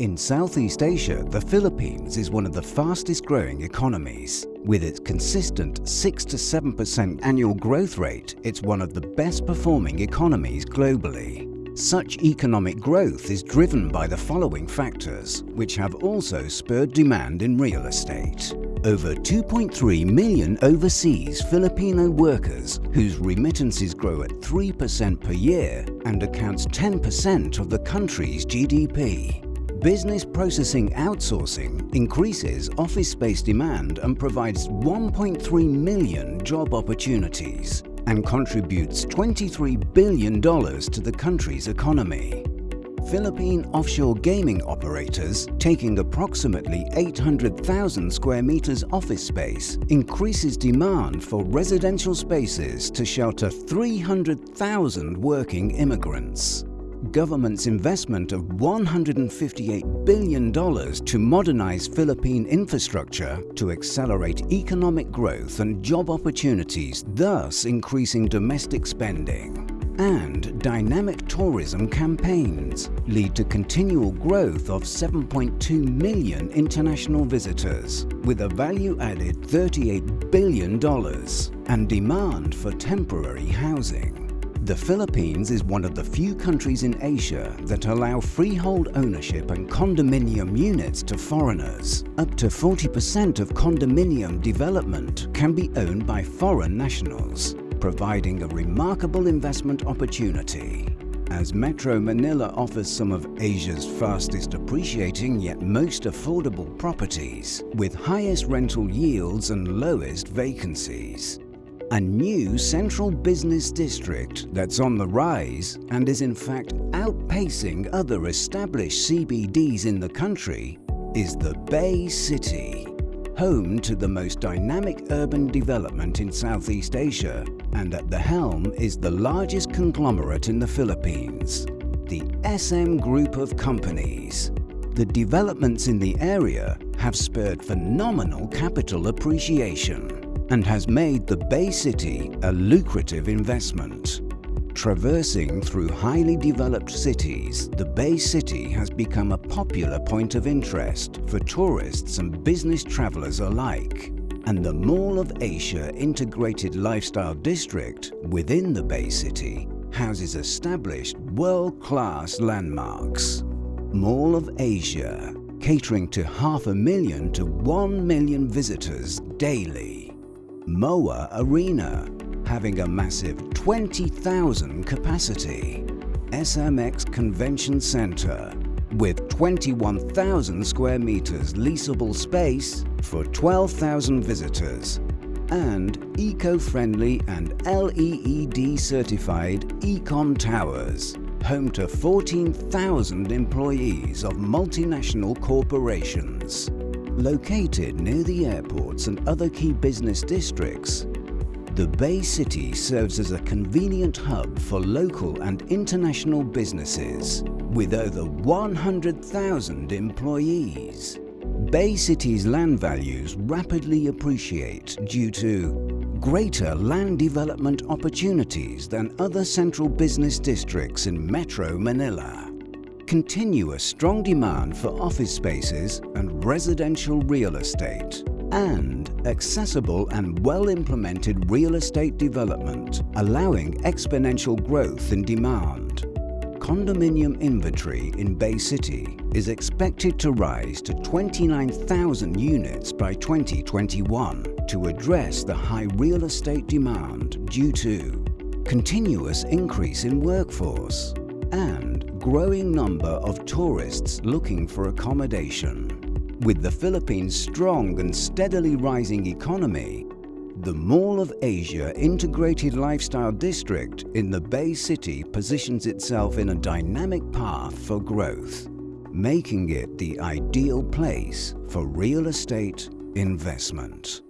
In Southeast Asia, the Philippines is one of the fastest growing economies. With its consistent 6 to 7% annual growth rate, it's one of the best performing economies globally. Such economic growth is driven by the following factors, which have also spurred demand in real estate. Over 2.3 million overseas Filipino workers whose remittances grow at 3% per year and accounts 10% of the country's GDP. Business processing outsourcing increases office space demand and provides 1.3 million job opportunities and contributes $23 billion to the country's economy. Philippine offshore gaming operators, taking approximately 800,000 square meters office space, increases demand for residential spaces to shelter 300,000 working immigrants government's investment of $158 billion to modernize Philippine infrastructure to accelerate economic growth and job opportunities, thus increasing domestic spending. And dynamic tourism campaigns lead to continual growth of 7.2 million international visitors, with a value-added $38 billion and demand for temporary housing. The Philippines is one of the few countries in Asia that allow freehold ownership and condominium units to foreigners. Up to 40% of condominium development can be owned by foreign nationals, providing a remarkable investment opportunity. As Metro Manila offers some of Asia's fastest appreciating yet most affordable properties, with highest rental yields and lowest vacancies a new central business district that's on the rise and is in fact outpacing other established CBDs in the country is the Bay City, home to the most dynamic urban development in Southeast Asia and at the helm is the largest conglomerate in the Philippines, the SM Group of Companies. The developments in the area have spurred phenomenal capital appreciation and has made the Bay City a lucrative investment. Traversing through highly developed cities, the Bay City has become a popular point of interest for tourists and business travelers alike. And the Mall of Asia Integrated Lifestyle District within the Bay City houses established world-class landmarks. Mall of Asia, catering to half a million to one million visitors daily. MOA Arena, having a massive 20,000 capacity. SMX Convention Center, with 21,000 square meters leasable space for 12,000 visitors and eco-friendly and LEED certified E-Com Towers, home to 14,000 employees of multinational corporations. Located near the airports and other key business districts, the Bay City serves as a convenient hub for local and international businesses with over 100,000 employees. Bay City's land values rapidly appreciate due to greater land development opportunities than other central business districts in Metro Manila continuous strong demand for office spaces and residential real estate, and accessible and well-implemented real estate development, allowing exponential growth in demand. Condominium inventory in Bay City is expected to rise to 29,000 units by 2021 to address the high real estate demand due to continuous increase in workforce and growing number of tourists looking for accommodation. With the Philippines' strong and steadily rising economy, the Mall of Asia Integrated Lifestyle District in the Bay City positions itself in a dynamic path for growth, making it the ideal place for real estate investment.